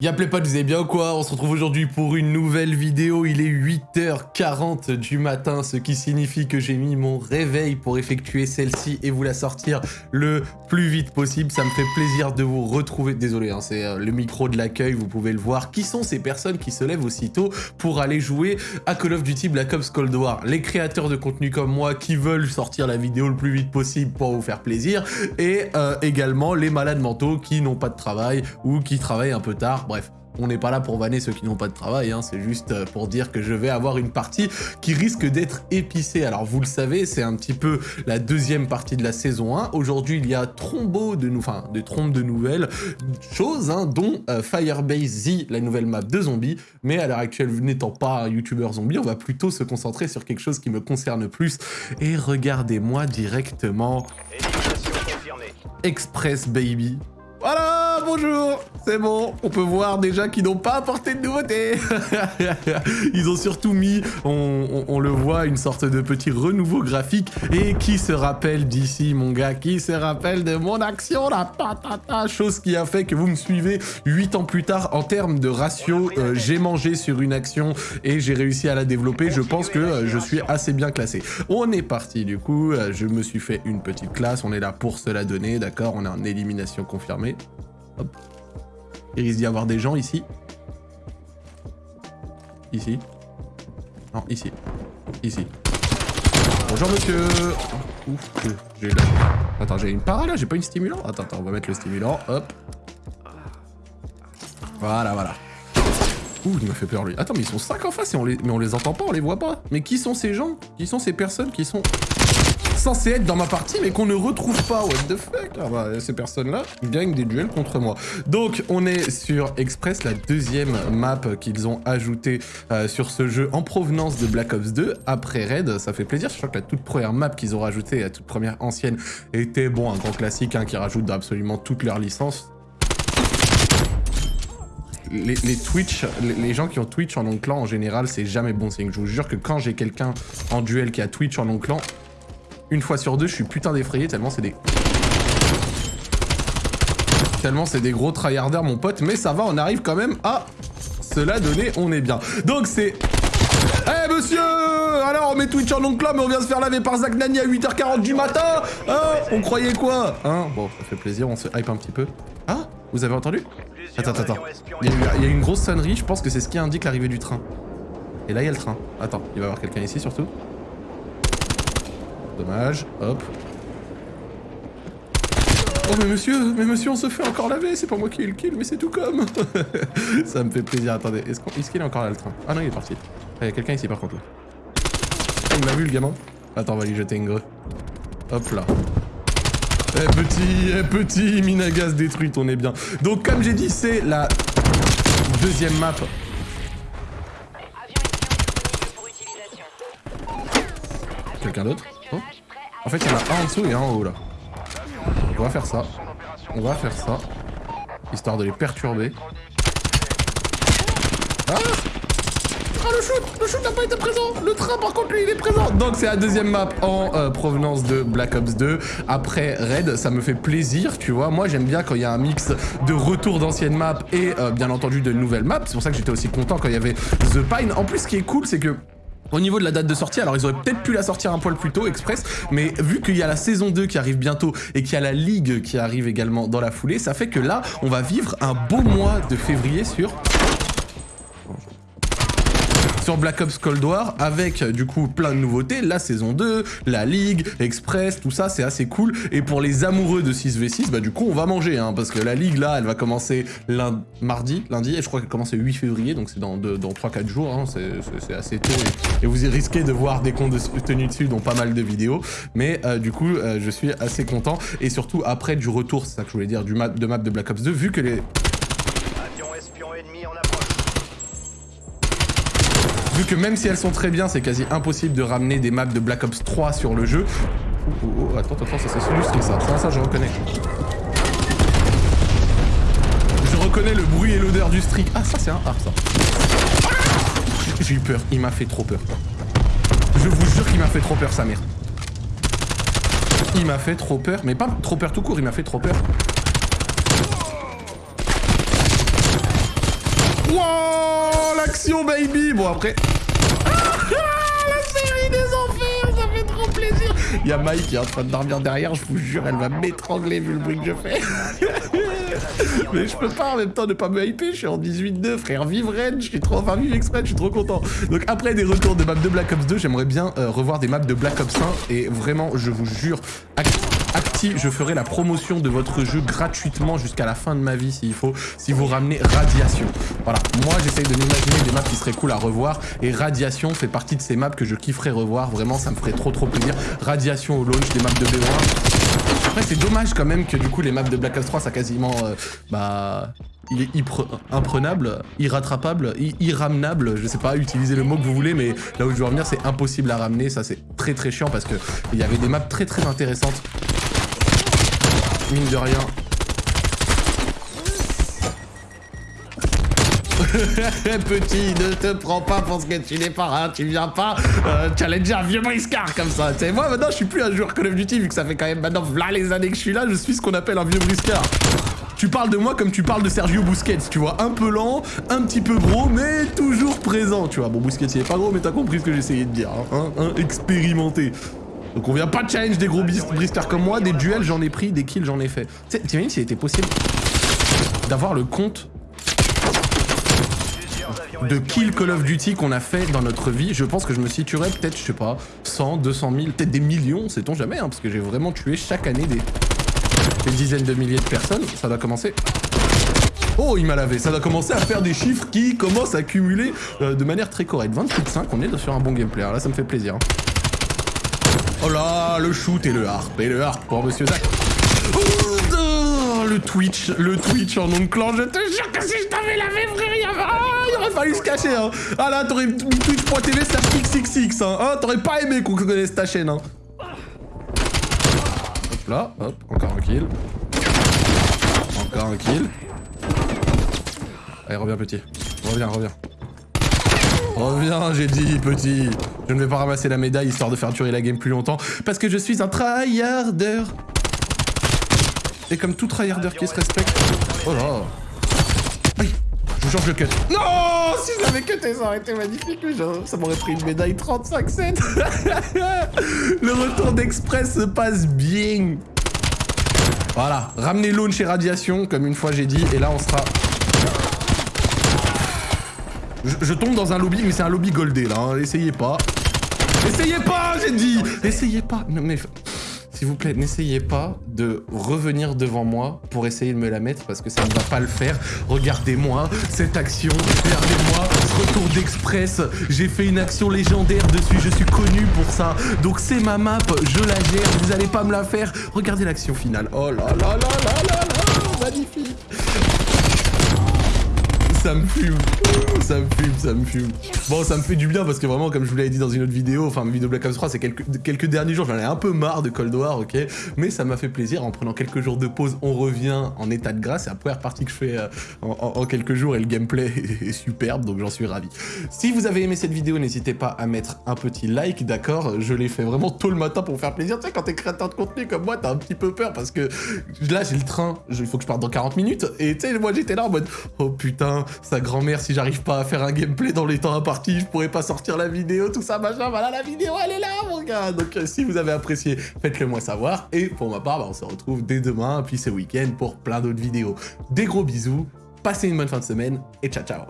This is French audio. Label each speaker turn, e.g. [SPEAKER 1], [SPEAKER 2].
[SPEAKER 1] Y'a pas, vous allez bien ou quoi? On se retrouve aujourd'hui pour une nouvelle vidéo, il est 8h40 du matin, ce qui signifie que j'ai mis mon réveil pour effectuer celle-ci et vous la sortir le plus vite possible. Ça me fait plaisir de vous retrouver, désolé, hein, c'est euh, le micro de l'accueil, vous pouvez le voir. Qui sont ces personnes qui se lèvent aussitôt pour aller jouer à Call of Duty Black Ops Cold War? Les créateurs de contenu comme moi qui veulent sortir la vidéo le plus vite possible pour vous faire plaisir et euh, également les malades mentaux qui n'ont pas de travail ou qui travaillent un peu tard Bref, on n'est pas là pour vanner ceux qui n'ont pas de travail, hein, c'est juste euh, pour dire que je vais avoir une partie qui risque d'être épicée. Alors vous le savez, c'est un petit peu la deuxième partie de la saison 1. Aujourd'hui, il y a trombo de nous, enfin, des trompes de nouvelles choses, hein, dont euh, Firebase Z, la nouvelle map de zombies. Mais à l'heure actuelle, n'étant pas un youtubeur zombie, on va plutôt se concentrer sur quelque chose qui me concerne plus. Et regardez-moi directement. Express Baby. Voilà, bonjour C'est bon, on peut voir déjà qu'ils n'ont pas apporté de nouveautés Ils ont surtout mis, on, le voit, une sorte de petit renouveau graphique. Et qui se rappelle d'ici, mon gars? Qui se rappelle de mon action, la patata? Chose qui a fait que vous me suivez 8 ans plus tard en termes de ratio. Euh, j'ai mangé sur une action et j'ai réussi à la développer. Je pense que euh, je suis assez bien classé. On est parti, du coup. Euh, je me suis fait une petite classe. On est là pour se la donner, d'accord? On est en élimination confirmée. Il risque d'y avoir des gens ici. Ici. Non, ici. Ici. Bonjour monsieur Ouf, j'ai Attends, j'ai une para là, j'ai pas une stimulant Attends, attends, on va mettre le stimulant, hop. Voilà, voilà. Ouh, il m'a fait peur lui. Attends, mais ils sont 5 en face et on les... mais on les entend pas, on les voit pas. Mais qui sont ces gens? Qui sont ces personnes? Qui sont censé être dans ma partie, mais qu'on ne retrouve pas. What the fuck? Ah bah, Ces personnes-là gagnent des duels contre moi. Donc, on est sur Express, la deuxième map qu'ils ont ajoutée euh, sur ce jeu en provenance de Black Ops 2, après Raid. Ça fait plaisir. Je crois que la toute première map qu'ils ont rajoutée, la toute première ancienne, était, bon, un grand classique hein, qui rajoute absolument toutes leurs licences. Les, Twitch, les, gens qui ont Twitch en non clan en général, c'est jamais bon signe. Je vous jure que quand j'ai quelqu'un en duel qui a Twitch en non clan, une fois sur deux, je suis putain d'effrayé tellement c'est des... Tellement c'est des gros tryharders, mon pote. Mais ça va, on arrive quand même à cela donner, on est bien. Donc c'est... Eh monsieur Alors on met Twitch en oncle mais on vient se faire laver par Zach Nani à 8h40 du matin Hein? On croyait quoi? Hein? Bon, ça fait plaisir, on se hype un petit peu. Ah Vous avez entendu? Attends, attends, attends. Il y, a, une grosse sonnerie, je pense que c'est ce qui indique l'arrivée du train. Et là, il y a le train. Attends, il va y avoir quelqu'un ici surtout? Dommage. Hop. Oh mais monsieur, mais monsieur on se fait encore laver, c'est pas moi qui ai le kill, mais c'est tout comme Ça me fait plaisir, attendez, est-ce qu'il est, encore là le train? Ah non il est parti. Ah, il y a quelqu'un ici par contre là. il m'a vu le gamin Attends on va lui jeter une greu. Hop là. Eh petit, eh petit, Minagas détruite, on est bien. Donc comme j'ai dit, c'est la deuxième map Quelqu'un d'autre? En fait, il y en a un en dessous et un en haut, là. On va faire ça. On va faire ça. Histoire de les perturber. Ah Ah, le shoot Le shoot n'a pas été présent Le train, par contre, lui, il est présent Donc, c'est la deuxième map en euh, provenance de Black Ops 2. Après Red, ça me fait plaisir, tu vois. Moi, j'aime bien quand il y a un mix de retour d'anciennes maps et, euh, bien entendu, de nouvelles maps. C'est pour ça que j'étais aussi content quand il y avait The Pine. En plus, ce qui est cool, c'est que au niveau de la date de sortie, alors ils auraient peut-être pu la sortir un poil plus tôt, express, mais vu qu'il y a la saison 2 qui arrive bientôt et qu'il y a la ligue qui arrive également dans la foulée, ça fait que là, on va vivre un beau mois de février sur sur Black Ops Cold War avec du coup plein de nouveautés, la saison 2, la Ligue, Express, tout ça c'est assez cool. Et pour les amoureux de 6v6, bah du coup on va manger hein, parce que la Ligue là elle va commencer lundi, mardi, lundi et je crois qu'elle commence le 8 février donc c'est dans, dans 3-4 jours, hein, c'est assez tôt et, vous y risquez de voir des comptes de tenue dessus dont pas mal de vidéos. Mais euh, du coup euh, je suis assez content et surtout après du retour, c'est ça que je voulais dire, du map, de map de Black Ops 2 vu que les Vu que même si elles sont très bien, c'est quasi impossible de ramener des maps de Black Ops 3 sur le jeu. Oh, oh, oh, attends, attends, ça c'est illustré ça. Ça, ça, je reconnais. Je reconnais le bruit et l'odeur du streak. Ah, ça c'est un art, ça. J'ai eu peur, il m'a fait trop peur. Je vous jure qu'il m'a fait trop peur, sa mère. Il m'a fait trop peur, mais pas trop peur tout court, il m'a fait trop peur. Wow, l'action, baby Bon, après... la série des enfers, ça fait trop plaisir Il y a Mike qui est en train de dormir derrière, je vous jure, elle va m'étrangler vu le bruit que je fais. Mais je peux pas en même temps ne pas me hyper, je suis en 18-2, frère, vive Red, je suis trop, enfin vive exprès, je suis trop content. Donc après des retours de maps de Black Ops 2, j'aimerais bien euh, revoir des maps de Black Ops 1 et vraiment, je vous jure, Acti, je ferai la promotion de votre jeu gratuitement jusqu'à la fin de ma vie s'il faut, si vous ramenez Radiation. Voilà, moi j'essaye de m'imaginer des maps qui seraient cool à revoir et Radiation fait partie de ces maps que je kifferais revoir, vraiment ça me ferait trop trop plaisir. Radiation au launch, des maps de B1. Après c'est dommage quand même que du coup les maps de Black Ops 3 ça quasiment... Euh, bah il est imprenable, irrattrapable, irramenable, je sais pas, utiliser le mot que vous voulez, mais là où je veux revenir, c'est impossible à ramener, ça c'est très très chiant parce que il y avait des maps très très intéressantes mine de rien. Petit, ne te prends pas pour ce que tu n'es pas, hein. tu viens pas euh, challenger un vieux briscard comme ça. Tu sais, moi maintenant je suis plus un joueur Call of Duty vu que ça fait quand même maintenant là les années que je suis là, je suis ce qu'on appelle un vieux briscard. Tu parles de moi comme tu parles de Sergio Busquets, tu vois, un peu lent, un petit peu gros, mais toujours présent, tu vois. Bon, Busquets il est pas gros, mais t'as compris ce que j'essayais de dire, hein, expérimenté. Donc on vient pas de challenge des gros briscards comme moi, des duels j'en ai pris, des kills j'en ai fait. T'imagines s'il était possible d'avoir le compte de kill Call of Duty qu'on a fait dans notre vie, je pense que je me situerais peut-être, je sais pas, 100, 200 000, peut-être des millions, sait-on jamais, hein, parce que j'ai vraiment tué chaque année des, dizaines de milliers de personnes. Ça doit commencer... Oh, il m'a lavé. Ça doit commencer à faire des chiffres qui commencent à cumuler euh, de manière très correcte. 28 5, on est sur un bon gameplay. là, ça me fait plaisir. Hein. Oh là, le shoot et le harp. Et le harp pour Monsieur Zach. Oh, le Twitch, le Twitch en de clan. Je te jure que si je t'avais lavé, frère, il, ah, il aurait fallu se cacher. Hein. Ah là, t'aurais twitch.tv slash xxx. Hein. Ah, t'aurais pas aimé qu'on connaisse ta chaîne. Hein. Hop là, hop, encore un kill. Encore un kill. Allez, reviens petit. Reviens, reviens. Reviens, j'ai dit, petit. Je ne vais pas ramasser la médaille histoire de faire durer la game plus longtemps, parce que je suis un tryharder. Et comme tout tryharder qui se respecte... Oh là Aïe Je vous jure je le cut. Non Si je l'avais cuté, ça aurait été magnifique, ça m'aurait pris une médaille 35 cents. le retour d'express se passe bien. Voilà, ramenez launch et radiation, comme une fois j'ai dit, et là on sera je, tombe dans un lobby, mais c'est un lobby goldé, là. Hein. Essayez pas. Essayez pas, j'ai dit Essayez pas mais... S'il vous plaît, n'essayez pas de revenir devant moi pour essayer de me la mettre parce que ça ne va pas le faire. Regardez-moi cette action, regardez-moi ce retour d'express. J'ai fait une action légendaire dessus, je suis connu pour ça. Donc c'est ma map, je la gère, vous allez pas me la faire. Regardez l'action finale. Oh là là là là là là, magnifique ça me fume. Ça me fume, ça me fume. Bon, ça me fait du bien parce que vraiment, comme je vous l'avais dit dans une autre vidéo, enfin, ma vidéo Black Ops 3, c'est quelques, derniers jours, j'en ai un peu marre de Cold War, ok? Mais ça m'a fait plaisir. En prenant quelques jours de pause, on revient en état de grâce. C'est la première partie que je fais euh, en, quelques jours et le gameplay est, superbe, donc j'en suis ravi. Si vous avez aimé cette vidéo, n'hésitez pas à mettre un petit like, d'accord? Je l'ai fait vraiment tôt le matin pour vous faire plaisir. Tu sais, quand t'es créateur de contenu comme moi, t'as un petit peu peur parce que là, j'ai le train, il faut que je parte dans 40 minutes. Et tu sais, moi, j'étais là en mode, oh putain, sa grand-mère, si j'arrive pas à faire un gameplay dans les temps impartis, je pourrais pas sortir la vidéo, tout ça, machin. Voilà, la vidéo, elle est là, mon gars. Donc, euh, si vous avez apprécié, faites-le moi savoir. Et pour ma part, bah, on se retrouve dès demain, puis ce week-end pour plein d'autres vidéos. Des gros bisous, passez une bonne fin de semaine et ciao, ciao.